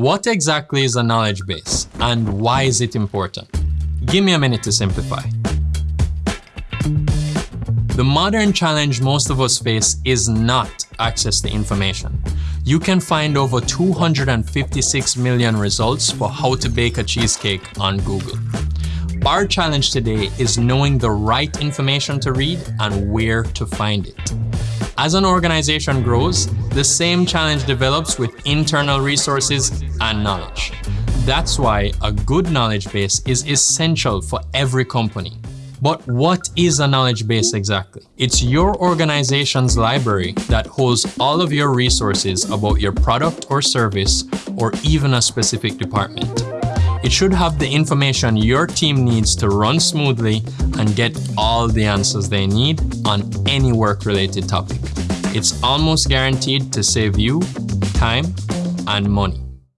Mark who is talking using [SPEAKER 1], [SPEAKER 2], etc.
[SPEAKER 1] What exactly is a knowledge base and why is it important? Give me a minute to simplify. The modern challenge most of us face is not access to information. You can find over 256 million results for how to bake a cheesecake on Google. Our challenge today is knowing the right information to read and where to find it. As an organization grows, the same challenge develops with internal resources and knowledge. That's why a good knowledge base is essential for every company. But what is a knowledge base exactly? It's your organization's library that holds all of your resources about your product or service or even a specific department. It should have the information your team needs to run smoothly and get all the answers they need on any work-related topic. It's almost guaranteed to save you time and money.